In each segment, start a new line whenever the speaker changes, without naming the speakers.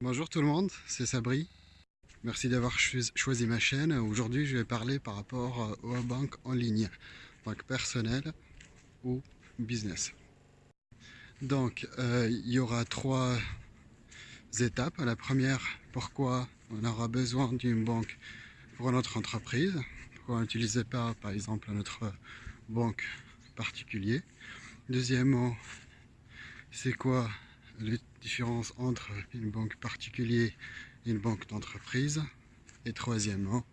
Bonjour tout le monde, c'est Sabri. Merci d'avoir choisi ma chaîne. Aujourd'hui, je vais parler par rapport euh, aux banques en ligne, banque personnelle ou business. Donc, euh, il y aura trois étapes. La première, pourquoi on aura besoin d'une banque pour notre entreprise? Pourquoi n'utilisez pas, par exemple, notre banque particulier? Deuxièmement, c'est quoi les différences entre une banque particulière et une banque d'entreprise. Et troisièmement,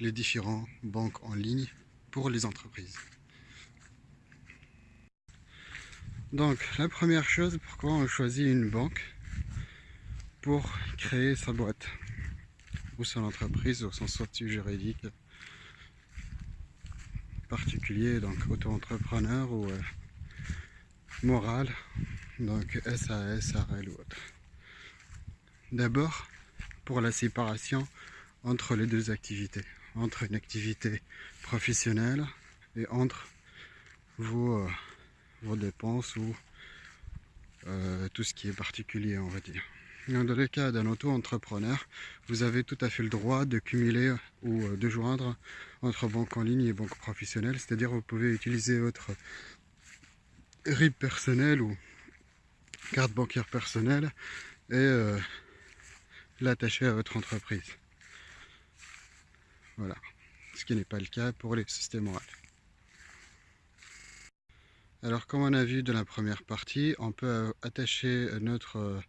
les différentes banques en ligne pour les entreprises. Donc, la première chose, pourquoi on choisit une banque Pour créer sa boîte? Ou son entreprise ou son statut juridique particulier, donc auto-entrepreneur ou euh, moral donc SAS, RL ou autre. D'abord, pour la séparation entre les deux activités, entre une activité professionnelle et entre vos, euh, vos dépenses ou euh, tout ce qui est particulier, on va dire. Dans le cas d'un auto-entrepreneur, vous avez tout à fait le droit de cumuler ou euh, de joindre entre banque en ligne et banque professionnelle, c'est-à-dire vous pouvez utiliser votre RIB personnel ou carte bancaire personnelle et euh, l'attacher à votre entreprise. Voilà, ce qui n'est pas le cas pour les sociétés morales. Alors comme on a vu de la première partie, on peut attacher notre euh,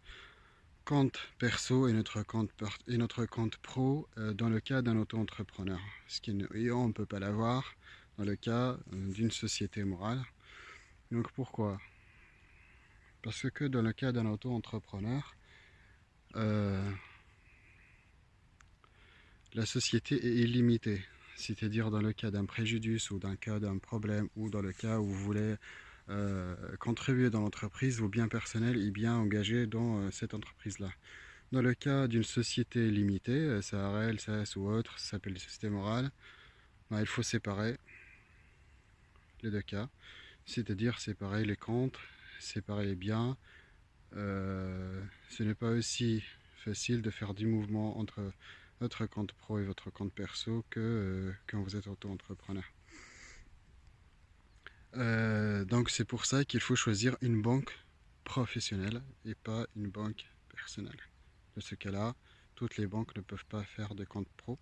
compte perso et notre compte, et notre compte pro euh, dans le cas d'un auto-entrepreneur. Ce qui on ne peut pas l'avoir dans le cas d'une société morale. Donc pourquoi? Parce que dans le cas d'un auto-entrepreneur, euh, la société est illimitée. C'est-à-dire dans le cas d'un préjudice ou d'un cas d'un problème ou dans le cas où vous voulez euh, contribuer dans l'entreprise, vos biens personnels et bien engagés dans euh, cette entreprise-là. Dans le cas d'une société limitée, SARL, SAS ou autre, ça s'appelle des sociétés morales, ben, il faut séparer les deux cas, c'est-à-dire séparer les comptes séparer les biens. Euh, ce n'est pas aussi facile de faire du mouvement entre votre compte pro et votre compte perso que euh, quand vous êtes auto-entrepreneur. Euh, donc c'est pour ça qu'il faut choisir une banque professionnelle et pas une banque personnelle. Dans ce cas-là, toutes les banques ne peuvent pas faire de compte pro.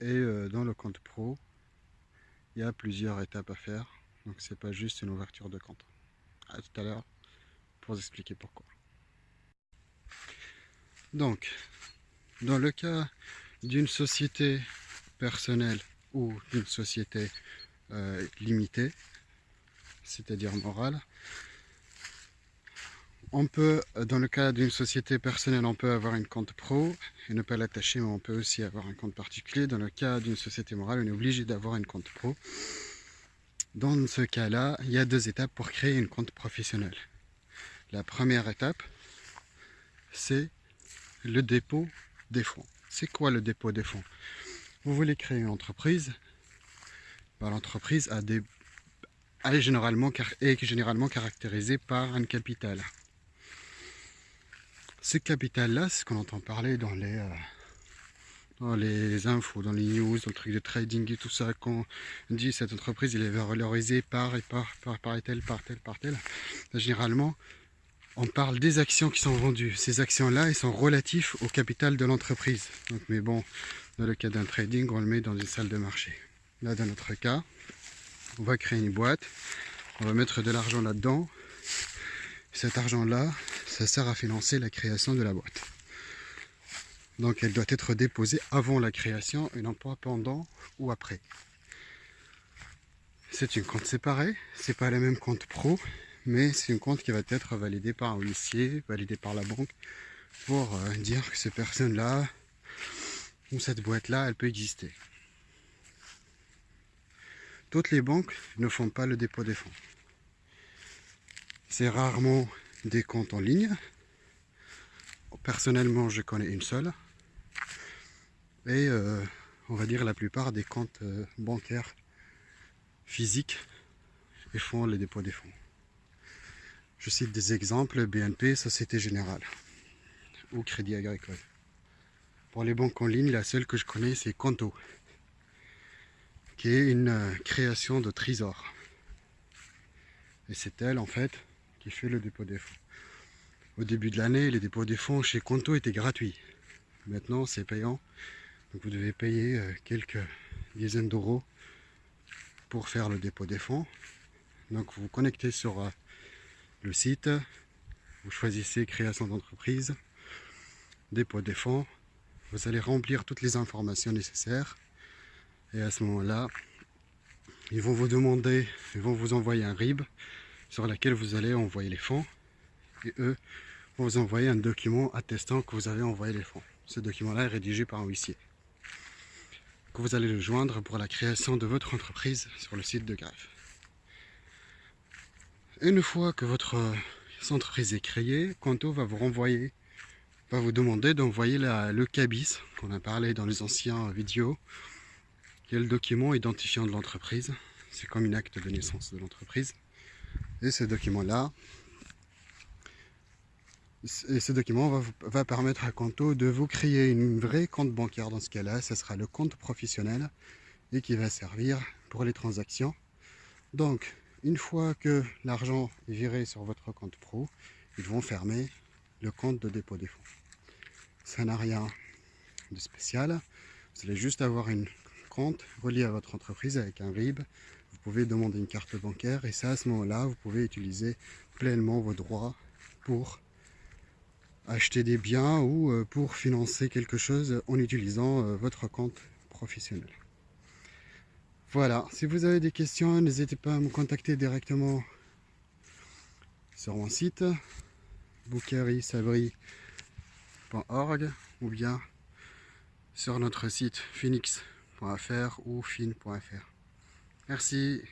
Et dans le compte pro, il y a plusieurs étapes à faire. Donc c'est pas juste une ouverture de compte à tout à l'heure pour vous expliquer pourquoi. Donc, dans le cas d'une société personnelle ou d'une société euh, limitée, c'est-à-dire morale, on peut, dans le cas d'une société personnelle, on peut avoir une compte pro et ne pas l'attacher, mais on peut aussi avoir un compte particulier. Dans le cas d'une société morale, on est obligé d'avoir une compte pro. Dans ce cas-là, il y a deux étapes pour créer une compte professionnel. La première étape, c'est le dépôt des fonds. C'est quoi le dépôt des fonds? Vous voulez créer une entreprise, bah, l'entreprise a des, est, généralement, caractérisée par un capital. Ce capital-là, c'est ce qu'on entend parler dans les, euh, dans les infos, dans les news, dans le truc de trading et tout ça, qu'on dit cette entreprise, il est valorisée par et par, par, par et tel, par tel, par tel. Généralement, on parle des actions qui sont vendues. Ces actions-là, elles sont relatifs au capital de l'entreprise. Mais bon, dans le cas d'un trading, on le met dans une salle de marché. Là, dans notre cas, on va créer une boîte, on va mettre de l'argent là-dedans. Cet argent-là, ça sert à financer la création de la boîte. Donc elle doit être déposée avant la création et non pendant ou après. C'est une compte séparée, c'est pas la même compte pro, mais c'est une compte qui va être validée par un huissier, validée par la banque, pour euh, dire que cette personne-là, ou cette boîte-là, elle peut exister. Toutes les banques ne font pas le dépôt des fonds. C'est rarement des comptes en ligne. Personnellement, je connais une seule et euh, on va dire la plupart des comptes euh, bancaires physiques et font les dépôts des fonds. Je cite des exemples, BNP, Société Générale. ou Crédit Agricole. Pour les banques en ligne, la seule que je connais, c'est Conto, qui est une euh, création de trésor. Et c'est elle, en fait, qui fait le dépôt des fonds. Au début de l'année, les dépôts des fonds chez Conto étaient gratuits. Maintenant, c'est payant. Vous devez payer euh, quelques dizaines d'euros pour faire le dépôt des fonds. Donc vous vous connectez sur euh, le site, vous choisissez création d'entreprise, dépôt des fonds, vous allez remplir toutes les informations nécessaires. Et à ce moment-là, ils vont vous demander, ils vont vous envoyer un RIB sur lequel vous allez envoyer les fonds. Et eux vont vous envoyer un document attestant que vous avez envoyé les fonds. Ce document-là est rédigé par un huissier vous allez le joindre pour la création de votre entreprise sur le site de Greffe. Une fois que votre entreprise est créée, Quanto va vous renvoyer, va vous demander d'envoyer le CABIS qu'on a parlé dans les anciens vidéos, qui est le document identifiant de l'entreprise. C'est comme une acte de naissance de l'entreprise. Et ce document-là, ce document va, va, permettre à Conto de vous créer une vraie compte bancaire. Dans ce cas-là, ce sera le compte professionnel et qui va servir pour les transactions. Donc, une fois que l'argent est viré sur votre compte pro, ils vont fermer le compte de dépôt des fonds. Ça n'a rien de spécial. Vous allez juste avoir une compte relié à votre entreprise avec un RIB. Vous pouvez demander une carte bancaire et ça, à ce moment-là, vous pouvez utiliser pleinement vos droits pour acheter des biens ou euh, pour financer quelque chose en utilisant euh, votre compte professionnel. Voilà, si vous avez des questions, n'hésitez pas à me contacter directement sur mon site bouquerisabri.org ou bien sur notre site phoenix.fr ou fin.fr. Merci,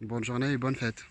bonne journée et bonne fête.